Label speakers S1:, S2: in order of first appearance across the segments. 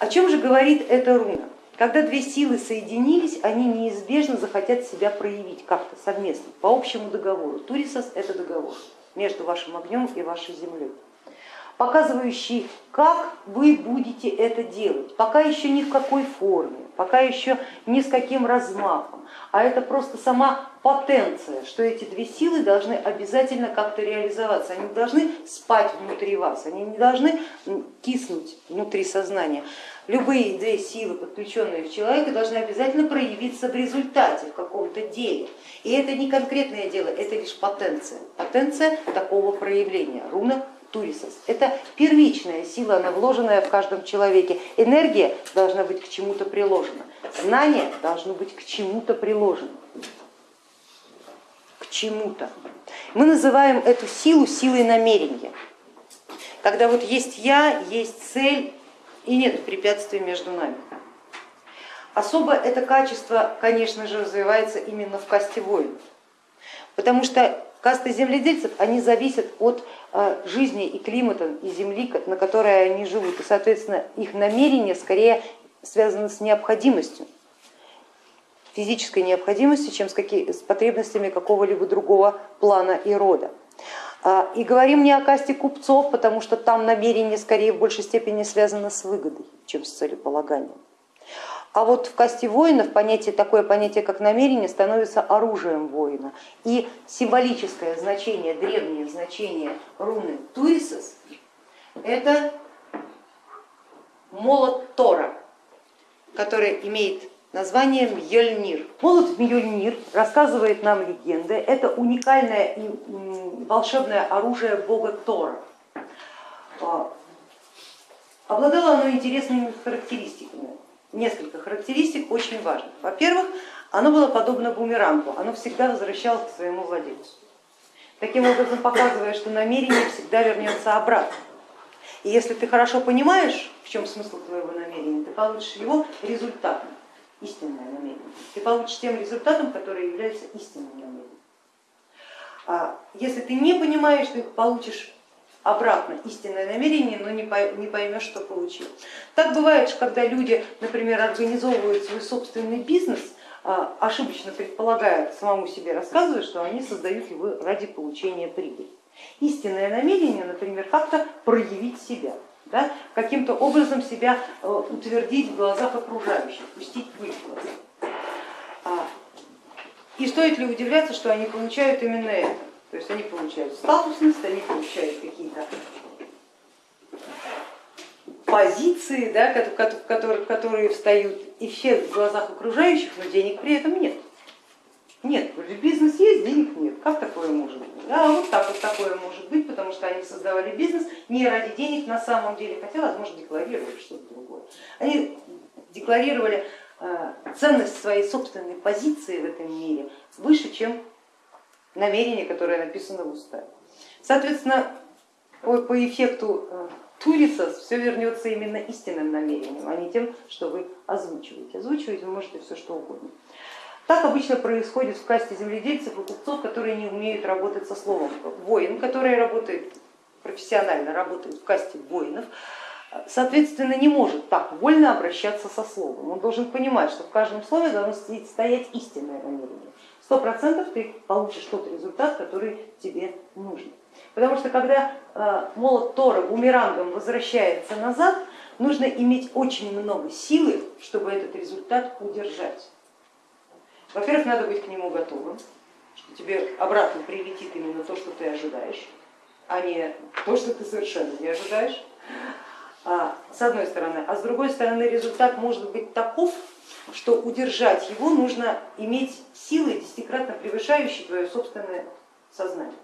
S1: О чем же говорит эта руна? Когда две силы соединились, они неизбежно захотят себя проявить как-то совместно, по общему договору. Турисос это договор между вашим огнем и вашей землей показывающий, как вы будете это делать, пока еще ни в какой форме, пока еще ни с каким размахом, а это просто сама потенция, что эти две силы должны обязательно как-то реализоваться, они должны спать внутри вас, они не должны киснуть внутри сознания. Любые две силы, подключенные в человека, должны обязательно проявиться в результате, в каком-то деле. И это не конкретное дело, это лишь потенция, потенция такого проявления. Руна турисос. Это первичная сила, она вложенная в каждом человеке. Энергия должна быть к чему-то приложена, знание должно быть к чему-то приложено. Чему-то. Мы называем эту силу силой намерения. Когда вот есть я, есть цель и нет препятствий между нами. Особо это качество, конечно же, развивается именно в касте воинов, потому что Касты земледельцев, они зависят от э, жизни и климата, и земли, на которой они живут, и, соответственно, их намерение скорее связано с необходимостью, физической необходимостью, чем с, какие, с потребностями какого-либо другого плана и рода. А, и говорим не о касте купцов, потому что там намерение скорее в большей степени связано с выгодой, чем с целеполаганием. А вот в касте воинов понятие, такое понятие, как намерение, становится оружием воина. И символическое значение, древнее значение руны Туисос это молот Тора, который имеет название Мьёльнир. Молот Мьёльнир рассказывает нам легенды, это уникальное и волшебное оружие бога Тора. А, обладало оно интересными характеристиками несколько характеристик очень важных. Во-первых, оно было подобно бумерангу, оно всегда возвращалось к своему владельцу. Таким образом показывая, что намерение всегда вернется обратно. И если ты хорошо понимаешь, в чем смысл твоего намерения, ты получишь его результатом, истинное намерение. Ты получишь тем результатом, который является истинным намерением. А если ты не понимаешь, ты получишь обратно истинное намерение, но не поймешь, что получил. Так бывает, когда люди, например, организовывают свой собственный бизнес, а, ошибочно предполагая, самому себе рассказывая, что они создают его ради получения прибыли. Истинное намерение, например, как-то проявить себя, да, каким-то образом себя э, утвердить в глазах окружающих, пустить пыль в глаза. А, и стоит ли удивляться, что они получают именно это? То есть они получают статусность, они получают какие-то позиции, да, которые, которые встают эффект в глазах окружающих, но денег при этом нет. Нет, бизнес есть, денег нет. Как такое может быть? Да, вот так вот такое может быть, потому что они создавали бизнес не ради денег на самом деле, хотя, возможно, декларировали что-то другое. Они декларировали э, ценность своей собственной позиции в этом мире выше, чем намерение, которое написано в уставе. Соответственно, по, эффекту э, Туриса все вернется именно истинным намерением, а не тем, что вы озвучиваете. Озвучивать вы можете все что угодно. Так обычно происходит в касте земледельцев и купцов, которые не умеют работать со словом. Воин, который работает профессионально, работает в касте воинов, соответственно, не может так вольно обращаться со словом. Он должен понимать, что в каждом слове должно стоять истинное намерение сто процентов ты получишь тот результат, который тебе нужен. Потому что когда э, молот Тора бумерангом возвращается назад, нужно иметь очень много силы, чтобы этот результат удержать. Во-первых, надо быть к нему готовым, что тебе обратно прилетит именно то, что ты ожидаешь, а не то, что ты совершенно не ожидаешь. А, с одной стороны, а с другой стороны результат может быть таков, что удержать его нужно иметь силы, десятикратно превышающие твое собственное сознание.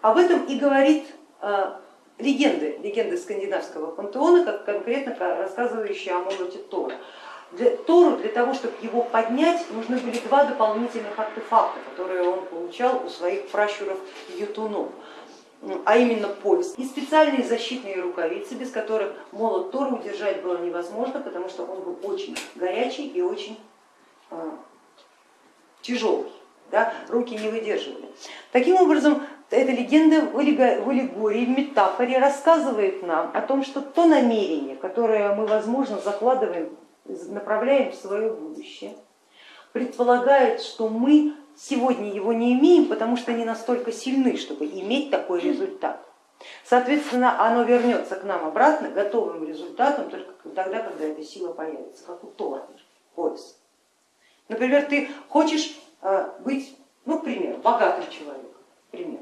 S1: Об этом и говорит а, легенды, легенды скандинавского пантеона, как конкретно рассказывающие о молоте Тора. Для, Тору для того, чтобы его поднять, нужны были два дополнительных артефакта, которые он получал у своих пращуров ютунов а именно пояс, и специальные защитные рукавицы, без которых молот Тора удержать было невозможно, потому что он был очень горячий и очень а, тяжелый, да, руки не выдерживали. Таким образом, эта легенда в аллегории, в метафоре рассказывает нам о том, что то намерение, которое мы, возможно, закладываем, направляем в свое будущее, предполагает, что мы сегодня его не имеем, потому что не настолько сильны, чтобы иметь такой результат. Соответственно, оно вернется к нам обратно готовым результатом только тогда, когда эта сила появится, как у Тора, пояс. Например, ты хочешь э, быть, ну, пример, богатым человеком, пример,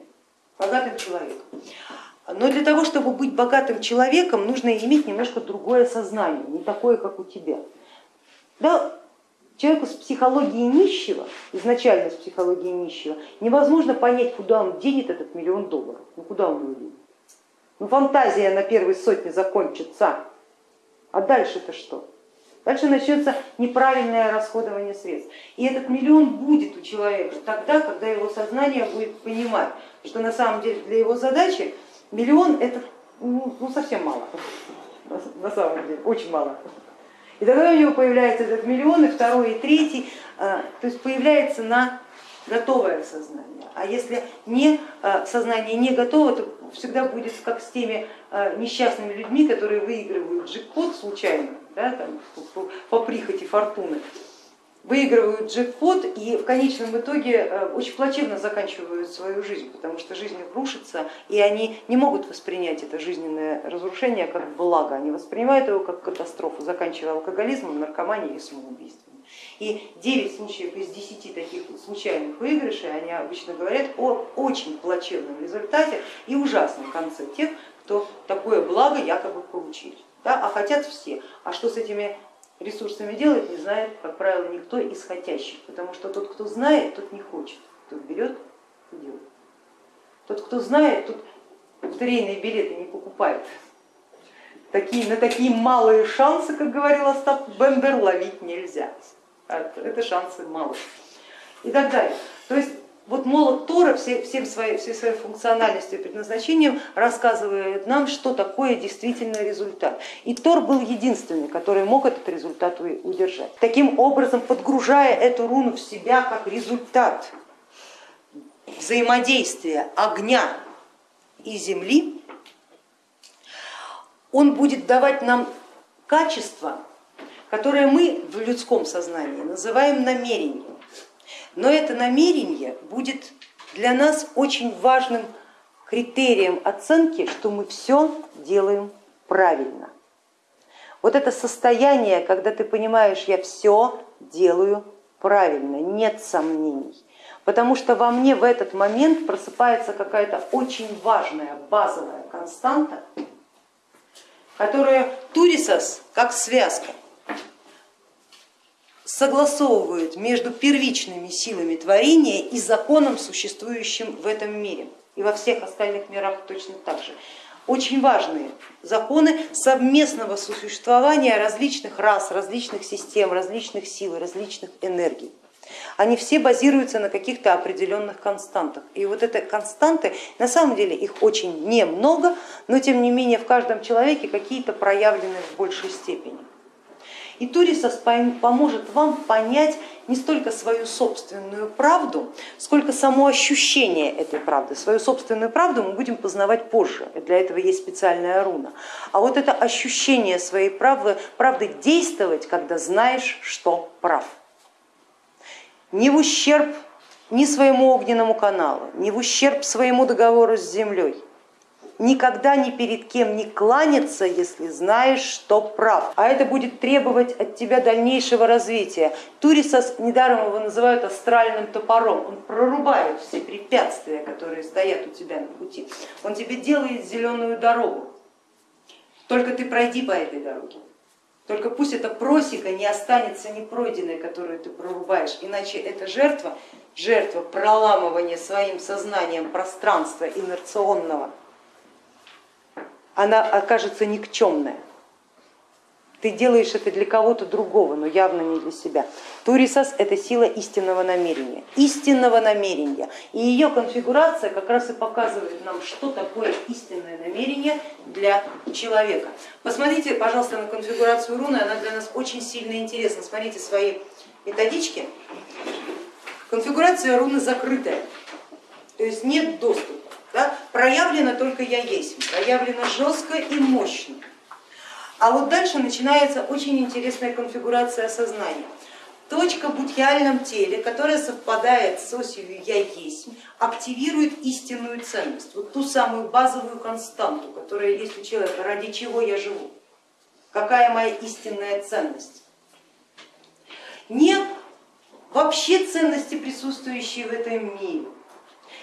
S1: богатым человеком. Но для того, чтобы быть богатым человеком, нужно иметь немножко другое сознание, не такое, как у тебя. Да, человеку с психологией нищего, изначально с психологией нищего, невозможно понять, куда он денет этот миллион долларов. Ну куда он его денет? Ну фантазия на первой сотне закончится, а дальше-то что? Дальше начнется неправильное расходование средств. И этот миллион будет у человека тогда, когда его сознание будет понимать, что на самом деле для его задачи миллион это ну, ну совсем мало, на самом деле, очень мало. И тогда у него появляется этот миллион, и второй, и третий, а, то есть появляется на готовое сознание. А если не, а, сознание не готово, то всегда будет как с теми а, несчастными людьми, которые выигрывают джекпот случайно, да, там, по, прихоти фортуны, выигрывают джекпот и в конечном итоге э, очень плачевно заканчивают свою жизнь, потому что жизнь их рушится, и они не могут воспринять это жизненное разрушение как благо, они воспринимают его как катастрофу, заканчивая алкоголизмом, наркоманией и самоубийством. И 9 случаев из 10 таких случайных выигрышей, они обычно говорят о очень плачевном результате и ужасном конце тех, кто такое благо якобы получили. Да, а хотят все. А что с этими ресурсами делать, не знает, как правило, никто из хотящих, потому что тот, кто знает, тот не хочет, тот берет и делает. Тот, кто знает, тот лотерейные билеты не покупает. Такие, на такие малые шансы, как говорил Остап Бендер, ловить нельзя. Это шансы малые. И так далее. То есть вот молот Тора всем своей, всей своей функциональностью и предназначением рассказывает нам, что такое действительно результат. И Тор был единственный, который мог этот результат удержать. Таким образом, подгружая эту руну в себя как результат взаимодействия огня и земли, он будет давать нам качество, которое мы в людском сознании называем намерением. Но это намерение будет для нас очень важным критерием оценки, что мы все делаем правильно. Вот это состояние, когда ты понимаешь, я все делаю правильно, нет сомнений. Потому что во мне в этот момент просыпается какая-то очень важная базовая константа, которая турисос как связка согласовывают между первичными силами творения и законом, существующим в этом мире и во всех остальных мирах точно так же. Очень важные законы совместного существования различных рас, различных систем, различных сил, различных энергий. Они все базируются на каких-то определенных константах. И вот это константы, на самом деле их очень немного, но тем не менее в каждом человеке какие-то проявлены в большей степени. И Турисос поможет вам понять не столько свою собственную правду, сколько само ощущение этой правды. Свою собственную правду мы будем познавать позже, для этого есть специальная руна. А вот это ощущение своей правды, правды действовать, когда знаешь, что прав. Не в ущерб ни своему огненному каналу, ни в ущерб своему договору с землей, никогда ни перед кем не кланяться, если знаешь, что прав. А это будет требовать от тебя дальнейшего развития. Турисос, недаром его называют астральным топором, он прорубает все препятствия, которые стоят у тебя на пути. Он тебе делает зеленую дорогу. Только ты пройди по этой дороге. Только пусть эта просека не останется непройденной, которую ты прорубаешь, иначе эта жертва, жертва проламывания своим сознанием пространства инерционного, она окажется никчемная. Ты делаешь это для кого-то другого, но явно не для себя. Турисас это сила истинного намерения, истинного намерения. И ее конфигурация как раз и показывает нам, что такое истинное намерение для человека. Посмотрите, пожалуйста, на конфигурацию руны, она для нас очень сильно интересна. Смотрите свои методички. Конфигурация руны закрытая, то есть нет доступа. Да? Проявлено только я есть, проявлено жестко и мощно. А вот дальше начинается очень интересная конфигурация сознания. Точка в будхиальном теле, которая совпадает с осью я есть, активирует истинную ценность, вот ту самую базовую константу, которая есть у человека, ради чего я живу, какая моя истинная ценность. Не вообще ценности, присутствующие в этом мире,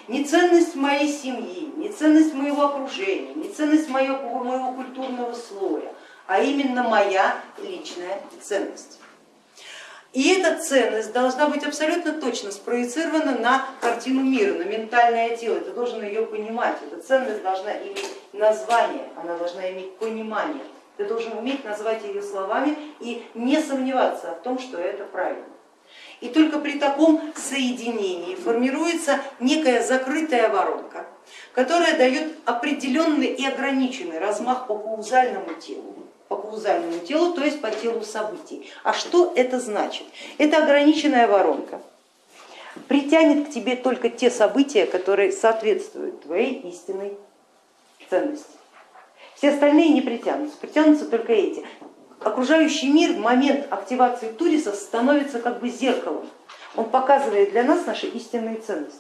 S1: не ценность моей семьи, не ценность моего окружения, не ценность моего, моего культурного слоя, а именно моя личная ценность. И эта ценность должна быть абсолютно точно спроецирована на картину мира, на ментальное тело. Ты должен ее понимать. Эта ценность должна иметь название, она должна иметь понимание. Ты должен уметь назвать ее словами и не сомневаться в том, что это правильно. И только при таком соединении формируется некая закрытая воронка, которая дает определенный и ограниченный размах по каузальному телу по каузальному телу, то есть по телу событий. А что это значит? Это ограниченная воронка, притянет к тебе только те события, которые соответствуют твоей истинной ценности. Все остальные не притянутся, притянутся только эти. Окружающий мир в момент активации Туриса становится как бы зеркалом. Он показывает для нас наши истинные ценности.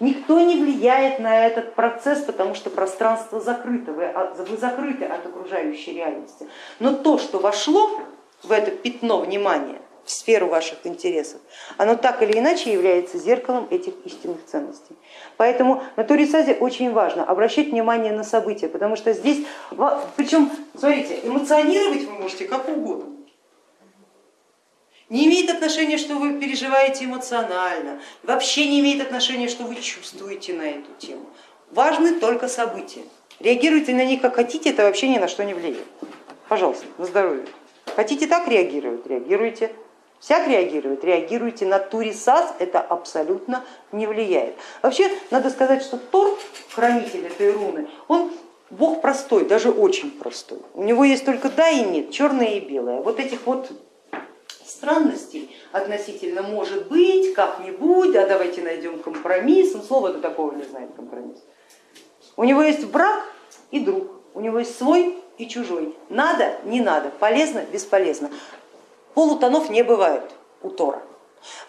S1: Никто не влияет на этот процесс, потому что пространство закрыто, вы, вы закрыты от окружающей реальности. Но то, что вошло в это пятно внимания, в сферу ваших интересов, оно так или иначе является зеркалом этих истинных ценностей. Поэтому на Турисазе очень важно обращать внимание на события, потому что здесь, причем, смотрите, эмоционировать вы можете как угодно. Не имеет отношения, что вы переживаете эмоционально, вообще не имеет отношения, что вы чувствуете на эту тему. Важны только события. Реагируйте на них как хотите, это вообще ни на что не влияет. Пожалуйста, на здоровье. Хотите так реагировать, реагируйте. Всяк реагирует, реагируйте на Турисас, это абсолютно не влияет. Вообще, надо сказать, что Тор, хранитель этой руны, он бог простой, даже очень простой. У него есть только да и нет, черное и белое. Вот этих вот странностей относительно может быть, как-нибудь, а давайте найдем компромисс, он слова до такого не знает компромисс. У него есть брак и друг, у него есть свой и чужой. Надо, не надо, полезно, бесполезно. Полутонов не бывает у Тора.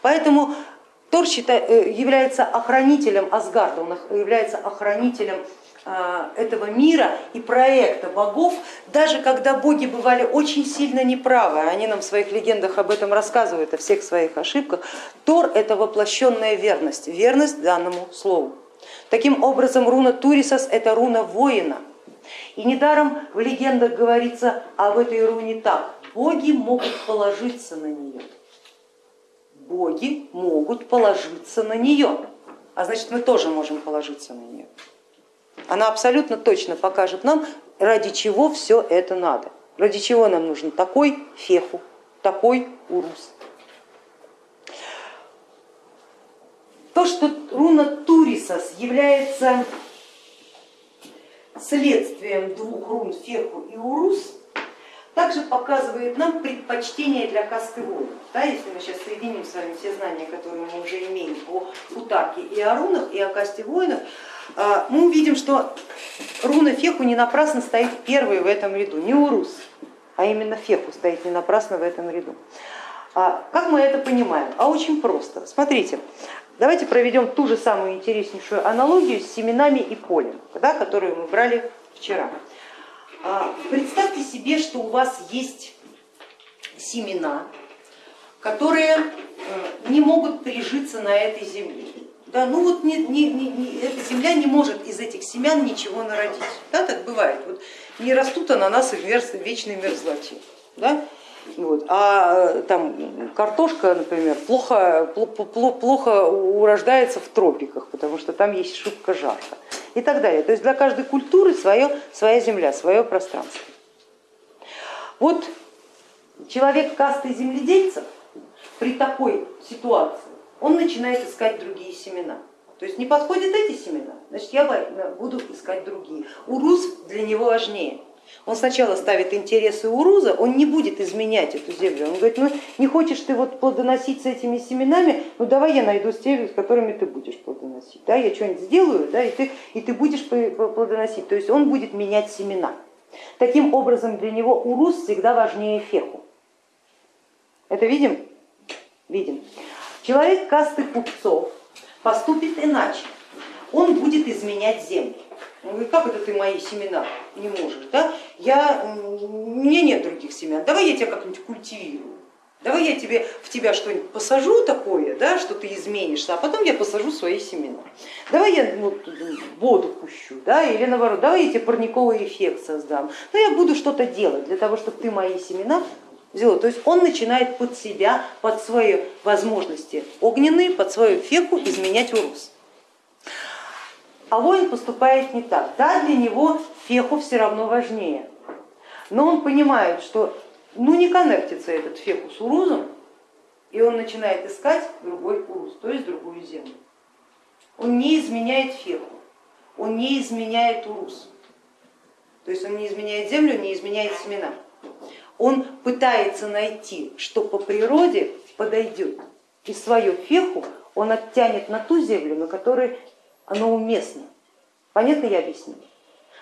S1: Поэтому Тор э, является охранителем Асгарда, он является охранителем а, этого мира и проекта богов, даже когда боги бывали очень сильно неправы, они нам в своих легендах об этом рассказывают, о всех своих ошибках, Тор это воплощенная верность, верность данному слову. Таким образом руна Турисас это руна воина. И недаром в легендах говорится об этой руне так, боги могут положиться на нее. Боги могут положиться на нее, а значит мы тоже можем положиться на нее. Она абсолютно точно покажет нам, ради чего все это надо, ради чего нам нужен такой феху, такой урус. То, что руна Турисас является следствием двух рун феху и урус, также показывает нам предпочтение для касты воинов. Да, если мы сейчас соединим с вами все знания, которые мы уже имеем по Футарке и о рунах, и о касте воинов, а, мы увидим, что руна Феху не напрасно стоит первой в этом ряду, не Урус, а именно Феху стоит не напрасно в этом ряду. А как мы это понимаем? А очень просто. Смотрите, давайте проведем ту же самую интереснейшую аналогию с семенами и полем, да, которую мы брали вчера. А, представьте себе, что у вас есть семена, которые э, не могут прижиться на этой земле. Да, ну вот не, не, не, эта земля не может из этих семян ничего народить. Да, так бывает. Вот не растут ананасы в вечной мерзлоте. Да? Вот. А там картошка, например, плохо, плохо, плохо урождается в тропиках, потому что там есть шибко жарко и так далее. То есть для каждой культуры свое, своя земля, свое пространство. Вот человек касты земледельцев при такой ситуации он начинает искать другие семена. То есть не подходят эти семена, значит я буду искать другие. Урус для него важнее. Он сначала ставит интересы Уруза, он не будет изменять эту землю. Он говорит, ну не хочешь ты вот плодоносить с этими семенами, ну давай я найду теми, с которыми ты будешь плодоносить. Да, я что-нибудь сделаю, да, и, ты, и ты будешь плодоносить. То есть он будет менять семена. Таким образом для него Уруз всегда важнее Феху. Это видим? Видим. Человек касты купцов поступит иначе. Он будет изменять землю. Он говорит, как это ты мои семена не можешь? Да? Я, у меня нет других семян, давай я тебя как-нибудь культивирую. Давай я тебе, в тебя что-нибудь посажу такое, да, что ты изменишься, а потом я посажу свои семена. Давай я ну, воду пущу, да, или наоборот, давай я тебе парниковый эффект создам. Но я буду что-то делать для того, чтобы ты мои семена взяла. То есть он начинает под себя, под свои возможности огненные, под свою феку изменять урус. А воин поступает не так. Да, для него феху все равно важнее, но он понимает, что ну не коннектится этот феху с урузом, и он начинает искать другой урус, то есть другую землю. Он не изменяет феху, он не изменяет урус, то есть он не изменяет землю, не изменяет семена. Он пытается найти, что по природе подойдет, и свою феху он оттянет на ту землю, на которой оно уместно. Понятно я объяснила?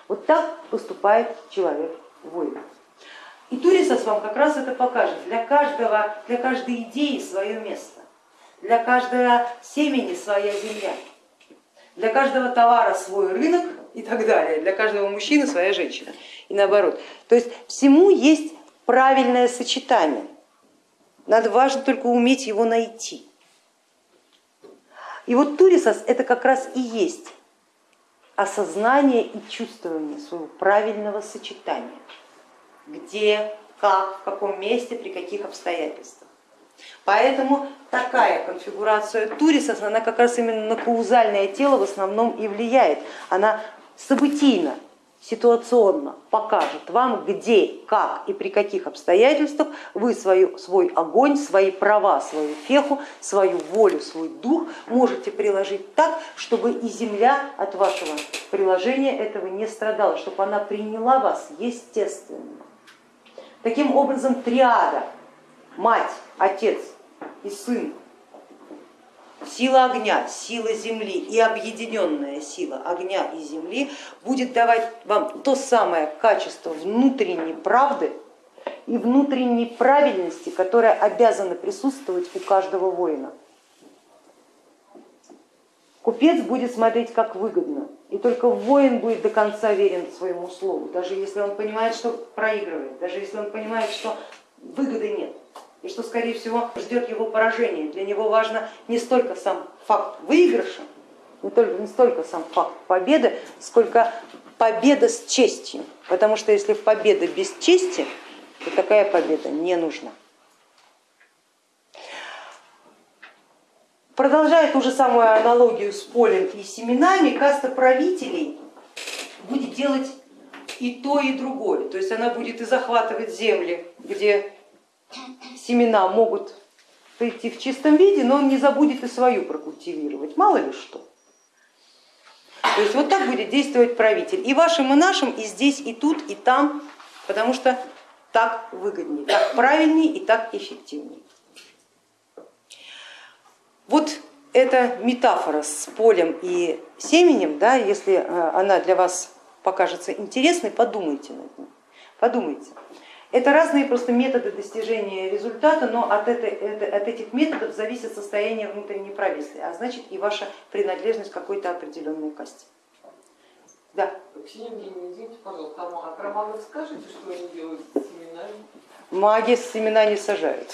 S1: Вот так поступает человек воин. И Турисос вам как раз это покажет. Для, каждого, для каждой идеи свое место, для каждого семени своя земля, для каждого товара свой рынок и так далее, для каждого мужчины своя женщина и наоборот. То есть всему есть правильное сочетание. Надо важно только уметь его найти. И вот турисос это как раз и есть осознание и чувствование своего правильного сочетания, где, как, в каком месте, при каких обстоятельствах. Поэтому такая конфигурация турисос, она как раз именно на каузальное тело в основном и влияет. Она событийна, ситуационно покажет вам, где, как и при каких обстоятельствах вы свою, свой огонь, свои права, свою феху, свою волю, свой дух можете приложить так, чтобы и земля от вашего приложения этого не страдала, чтобы она приняла вас естественно. Таким образом триада, мать, отец и сын сила огня, сила земли и объединенная сила огня и земли будет давать вам то самое качество внутренней правды и внутренней правильности, которая обязана присутствовать у каждого воина. Купец будет смотреть как выгодно, и только воин будет до конца верен своему слову, даже если он понимает, что проигрывает, даже если он понимает, что выгоды нет и что, скорее всего, ждет его поражение. Для него важно не столько сам факт выигрыша, не, только, не столько сам факт победы, сколько победа с честью. Потому что если победа без чести, то такая победа не нужна. Продолжая ту же самую аналогию с полем и семенами, каста правителей будет делать и то, и другое. То есть она будет и захватывать земли, где семена могут прийти в чистом виде, но он не забудет и свою прокультивировать, мало ли что. То есть вот так будет действовать правитель и вашим, и нашим, и здесь, и тут, и там, потому что так выгоднее, так правильнее и так эффективнее. Вот эта метафора с полем и семенем, да, если э, она для вас покажется интересной, подумайте над ней. Подумайте. Это разные просто методы достижения результата, но от, этой, от этих методов зависит состояние внутренней правильности, а значит и ваша принадлежность к какой-то определенной касте.
S2: Да. Ксения Евгеньевна, извините, пожалуйста, а магов скажите, что они делают с семенами?
S1: Маги семена не сажают.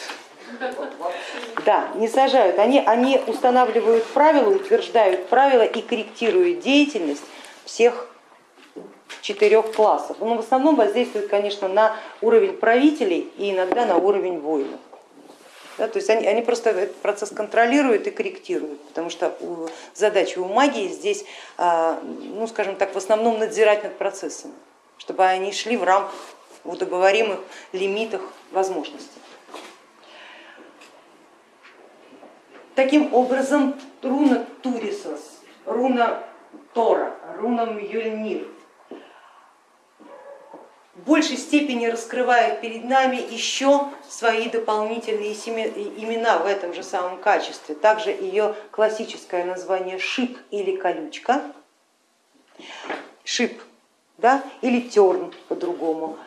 S1: Да, не сажают. Они, они устанавливают правила, утверждают правила и корректируют деятельность всех четырех классов. Но в основном воздействует, конечно, на уровень правителей и иногда на уровень воинов. Да, то есть они, они просто этот процесс контролируют и корректируют, потому что у, задача у магии здесь, а, ну скажем так, в основном надзирать над процессами, чтобы они шли в рамках в удоговоримых лимитах возможностей. Таким образом, руна Турисос, руна Тора, руна Мьёльнир в большей степени раскрывает перед нами еще свои дополнительные имена в этом же самом качестве. Также ее классическое название шип или колючка, шип да, или терн по-другому,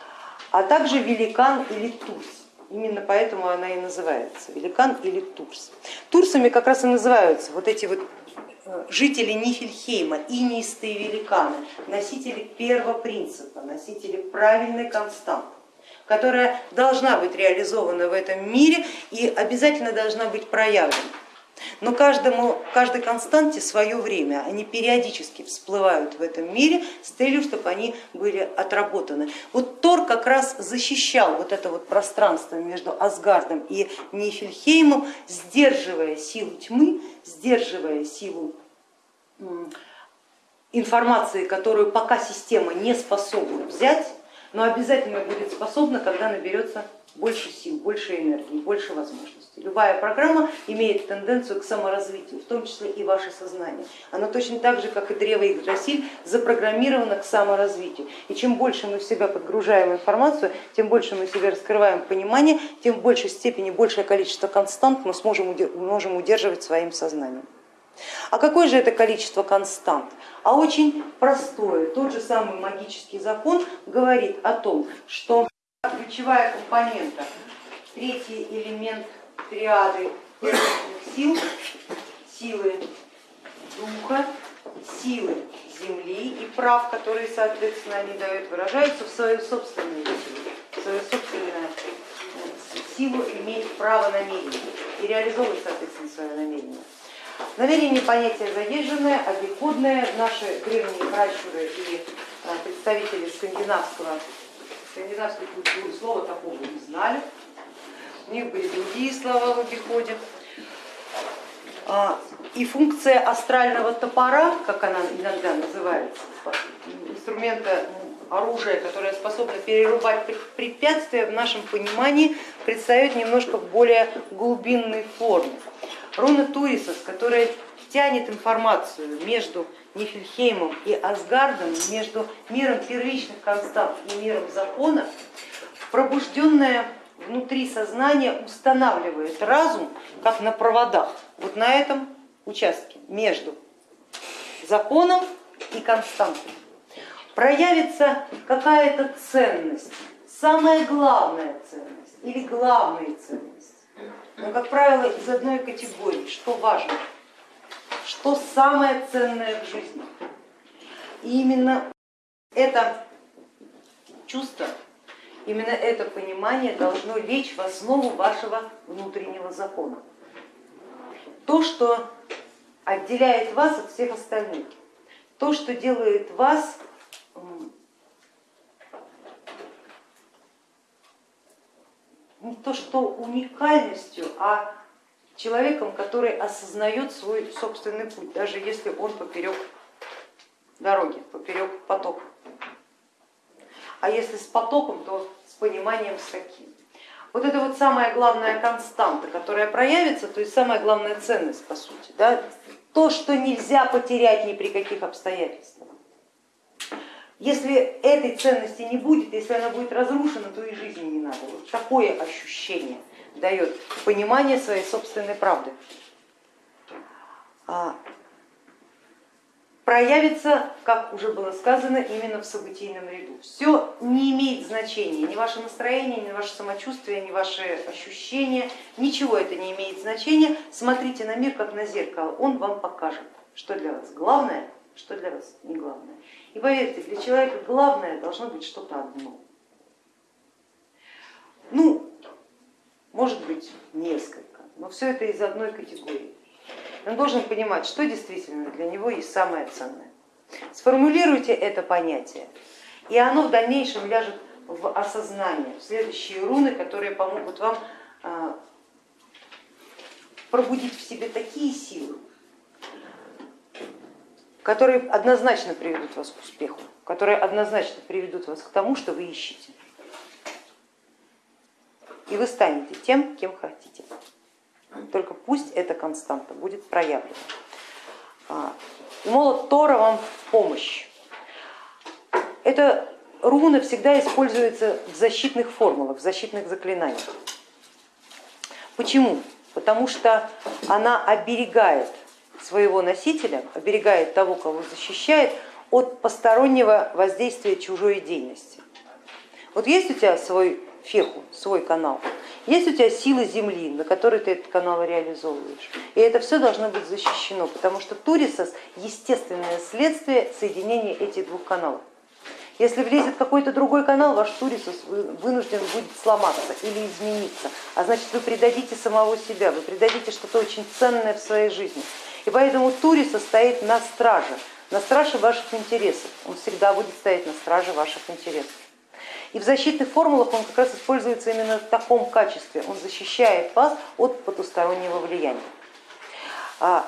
S1: а также великан или турс. Именно поэтому она и называется великан или турс. Турсами как раз и называются вот эти вот жители Нифельхейма, инистые великаны, носители первого принципа, носители правильной константы которая должна быть реализована в этом мире и обязательно должна быть проявлена. Но каждому, каждой константе свое время, они периодически всплывают в этом мире с целью, чтобы они были отработаны. Вот Тор как раз защищал вот это вот пространство между Асгардом и Нифельхеймом, сдерживая силу тьмы, сдерживая силу информации, которую пока система не способна взять, но обязательно будет способна, когда наберется больше сил, больше энергии, больше возможностей. Любая программа имеет тенденцию к саморазвитию, в том числе и ваше сознание. Оно точно так же, как и древо Игдрасиль, запрограммировано к саморазвитию. И чем больше мы в себя подгружаем информацию, тем больше мы в себе раскрываем понимание, тем в большей степени большее количество констант мы сможем, можем удерживать своим сознанием. А какое же это количество констант? А очень простое. Тот же самый магический закон говорит о том, что ключевая компонента, третий элемент триады сил, силы духа, силы земли и прав, которые, соответственно, они дают, выражаются в свою собственную силу, в свою собственную силу иметь право намерения и реализовывать, соответственно, свое намерение. Намерение понятие заезженное, обиходное. Наши древние пращуры и а, представители скандинавского, скандинавской культуры слова такого не знали у них были другие слова в обиходе. А, и функция астрального топора, как она иногда называется, инструмента оружия, которое способно перерубать препятствия, в нашем понимании предстает немножко в более глубинной форме. Руна Турисос, которая тянет информацию между Нифельхеймом и Асгардом, между миром первичных констант и миром закона, пробужденная внутри сознания устанавливает разум, как на проводах, вот на этом участке между законом и константой. Проявится какая-то ценность, самая главная ценность или главная ценность, но, как правило, из одной категории, что важно, что самое ценное в жизни. И именно это чувство Именно это понимание должно лечь в основу вашего внутреннего закона. То, что отделяет вас от всех остальных, то, что делает вас не то что уникальностью, а человеком, который осознает свой собственный путь, даже если он поперек дороги, поперек потока а если с потоком, то с пониманием с каким. Вот это вот самая главная константа, которая проявится, то есть самая главная ценность по сути, да? то, что нельзя потерять ни при каких обстоятельствах. Если этой ценности не будет, если она будет разрушена, то и жизни не надо. Вот такое ощущение дает понимание своей собственной правды. А проявится, как уже было сказано, именно в событийном ряду. Все не имеет значения, ни ваше настроение, ни ваше самочувствие, ни ваши ощущения, ничего это не имеет значения. Смотрите на мир как на зеркало, он вам покажет, что для вас главное, что для вас не главное. И поверьте, для человека главное должно быть что-то одно. Ну, может быть несколько, но все это из одной категории. Он должен понимать, что действительно для него есть самое ценное. Сформулируйте это понятие, и оно в дальнейшем ляжет в осознание, в следующие руны, которые помогут вам а, пробудить в себе такие силы, которые однозначно приведут вас к успеху, которые однозначно приведут вас к тому, что вы ищете. И вы станете тем, кем хотите. Только пусть эта константа будет проявлена. А, молот Тора вам в помощь. Это руна всегда используется в защитных формулах, в защитных заклинаниях. Почему? Потому что она оберегает своего носителя, оберегает того, кого защищает, от постороннего воздействия чужой деятельности. Вот есть у тебя свой феху, свой канал, есть у тебя силы Земли, на которой ты этот канал реализовываешь. И это все должно быть защищено, потому что Турисос естественное следствие соединения этих двух каналов. Если влезет какой-то другой канал, ваш Турисус вынужден будет сломаться или измениться, а значит вы предадите самого себя, вы предадите что-то очень ценное в своей жизни. И поэтому Турисос стоит на страже, на страже ваших интересов, он всегда будет стоять на страже ваших интересов. И в защитных формулах он как раз используется именно в таком качестве, он защищает вас от потустороннего влияния. А,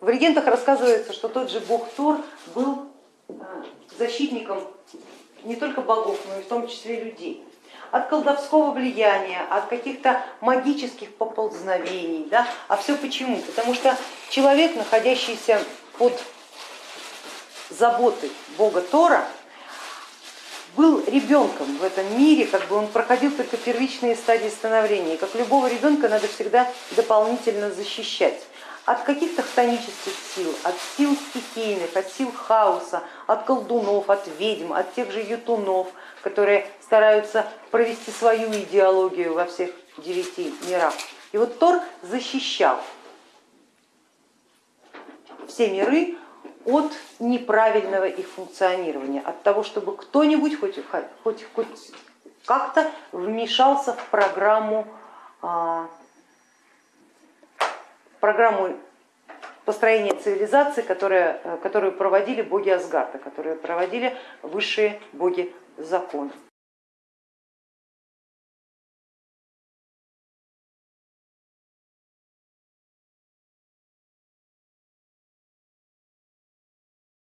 S1: в легендах рассказывается, что тот же бог Тор был а, защитником не только богов, но и в том числе людей от колдовского влияния, от каких-то магических поползновений. Да? А все почему? Потому что человек, находящийся под заботой бога Тора, был ребенком в этом мире, как бы он проходил только первичные стадии становления. Как любого ребенка надо всегда дополнительно защищать от каких-то хтонических сил, от сил стихийных, от сил хаоса, от колдунов, от ведьм, от тех же ютунов, которые стараются провести свою идеологию во всех девяти мирах. И вот Тор защищал все миры от неправильного их функционирования, от того, чтобы кто-нибудь хоть, хоть, хоть как-то вмешался в программу, а, программу построения цивилизации, которые, которую проводили боги Асгарда, которые проводили высшие боги закона.